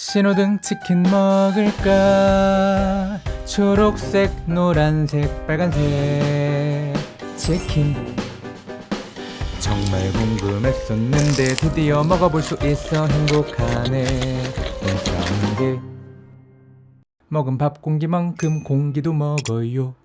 신호등 치킨 먹을까? 초록색 노란색 빨간색 치킨. 정말 궁금했었는데 드디어 먹어볼 수 있어 행복하네. 인사한게 먹은 밥 공기만큼 공기도 먹어요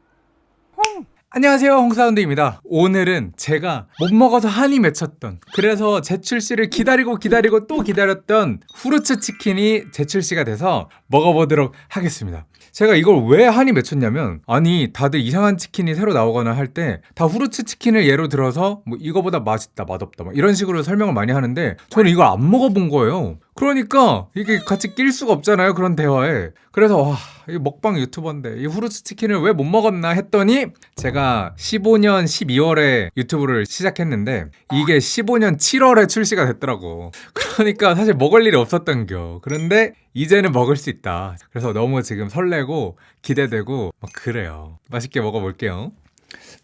안녕하세요 홍사운드입니다. 오늘은 제가 못 먹어서 한이 맺혔던 그래서 재출시를 기다리고 기다리고 또 기다렸던 후르츠 치킨이 재출시가 돼서 먹어보도록 하겠습니다. 제가 이걸 왜 한이 맺혔냐면 아니 다들 이상한 치킨이 새로 나오거나 할 때 다 후르츠 치킨을 예로 들어서 뭐 이거보다 맛있다 맛없다 막 이런 식으로 설명을 많이 하는데 저는 이걸 안 먹어본 거예요 그러니까 이게 같이 낄 수가 없잖아요 그런 대화에. 그래서 와, 이 먹방 유튜버인데 이 후르츠 치킨을 왜 못 먹었나 했더니 제가 15년 12월에 유튜브를 시작했는데 이게 15년 7월에 출시가 됐더라고. 그러니까 사실 먹을 일이 없었던겨. 그런데 이제는 먹을 수 있다. 그래서 너무 지금 설레고 기대되고 막 그래요. 맛있게 먹어볼게요.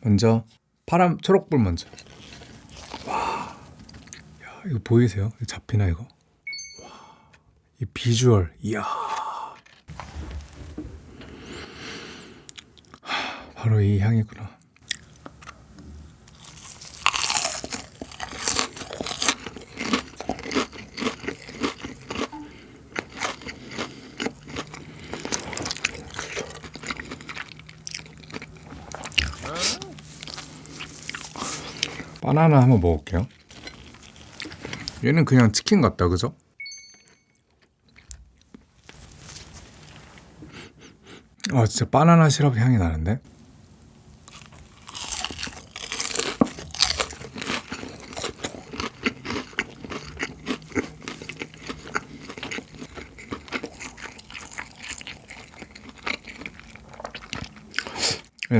먼저 파란 초록불 먼저. 와 야, 이거 보이세요? 잡히나 이거? 이 비주얼 이야. 하, 바로 이 향이구나. 바나나 한번 먹을게요. 얘는 그냥 치킨 같다 그죠? 아 진짜 바나나 시럽 향이 나는데?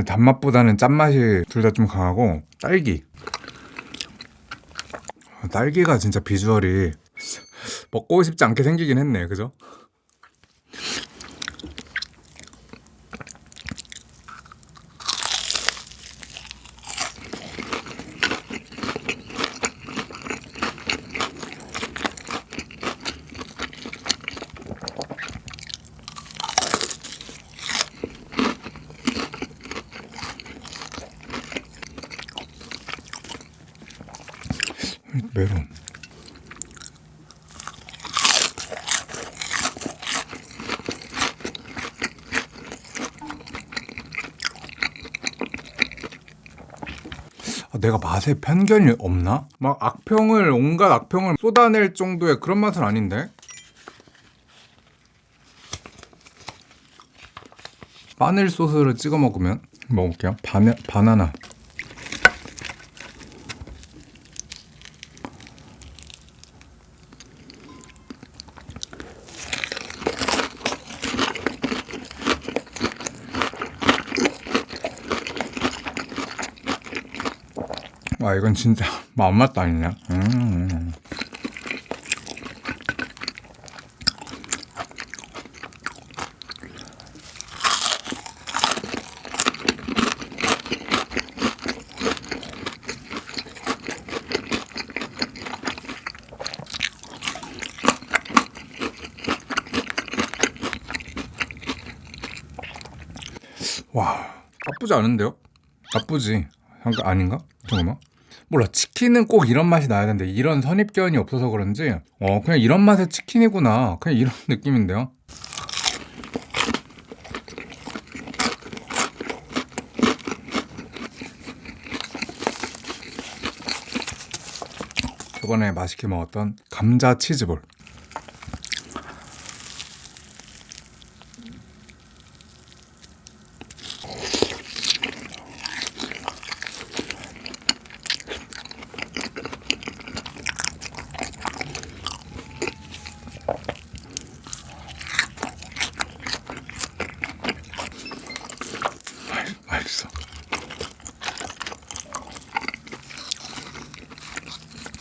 단맛보다는 짠맛이 둘 다 좀 강하고 딸기 아, 딸기가 진짜 비주얼이 먹고 싶지 않게 생기긴 했네 그죠? 메론 아, 내가 맛에 편견이 없나? 막 악평을 온갖 악평을 쏟아낼 정도의 그런 맛은 아닌데? 마늘 소스를 찍어 먹으면 먹을게요. 바나, 바나나. 와 이건 진짜 맛맛도 아니냐 음. 와 나쁘지 않은데요? 나쁘지 잠깐 아닌가? 잠깐만 몰라 치킨은 꼭 이런 맛이 나야 되는데 이런 선입견이 없어서 그런지 어 그냥 이런 맛의 치킨이구나. 그냥 이런 느낌인데요? 저번에 맛있게 먹었던 감자 치즈볼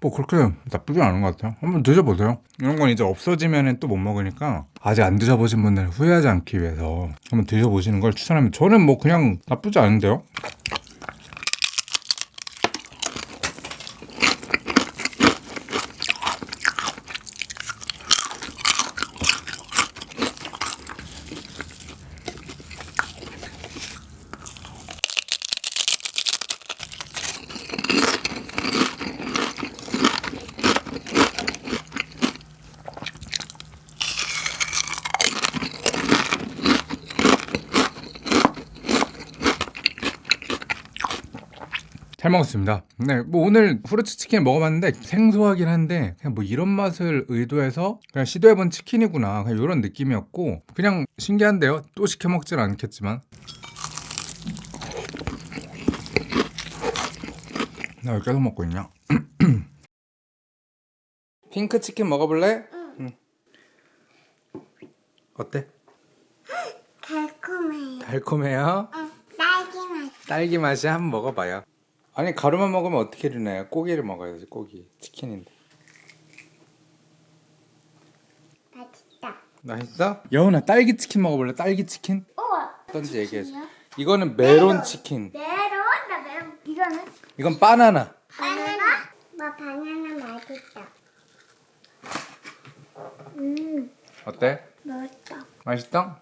뭐 그렇게 나쁘지 않은 것 같아요. 한번 드셔보세요. 이런 건 이제 없어지면 또 못 먹으니까 아직 안 드셔보신 분들 후회하지 않기 위해서 한번 드셔보시는 걸 추천합니다. 저는 뭐 그냥 나쁘지 않은데요. 잘 먹었습니다. 네, 뭐 오늘 후르츠 치킨 먹어봤는데 생소하긴 한데 그냥 뭐 이런 맛을 의도해서 그냥 시도해본 치킨이구나 그냥 이런 느낌이었고 그냥 신기한데요. 또 시켜 먹질 않겠지만 나 왜 계속 먹고 있냐? 핑크 치킨 먹어볼래? 응. 어때? 달콤해요. 달콤해요? 응, 딸기 맛. 딸기 맛이 한번 먹어봐요. 아니 가루만 먹으면 어떻게 되나요? 고기를 먹어야지 고기 치킨인데. 맛있다. 맛있어? 여운아 딸기 치킨 먹어볼래? 딸기 치킨? 우와. 어떤지 얘기해줘. 이거는 메론 치킨. 메론? 나 메론. 이거는? 이건 바나나. 바나나? 뭐 바나나 맛있다. 음, 어때? 맛있다. 맛있어?